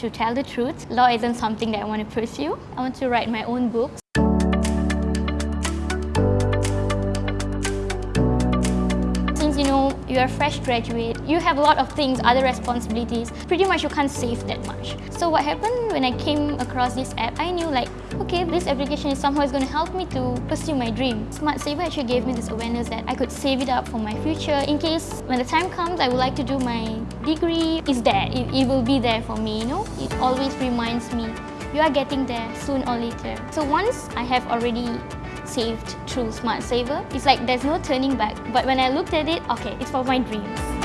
To tell the truth, law isn't something that I want to pursue. I want to write my own books. You're a fresh graduate, you have a lot of things, other responsibilities. Pretty much you can't save that much. So what happened when I came across this app, I knew like, okay, this application is somehow is going to help me to pursue my dream. Smart Saver actually gave me this awareness that I could save it up for my future in case when the time comes I would like to do my degree. It's there, it, it will be there for me, you know. It always reminds me you are getting there soon or later. So once I have already saved through Smart Saver, it's like there's no turning back. But when I looked at it, okay, it's for my dreams.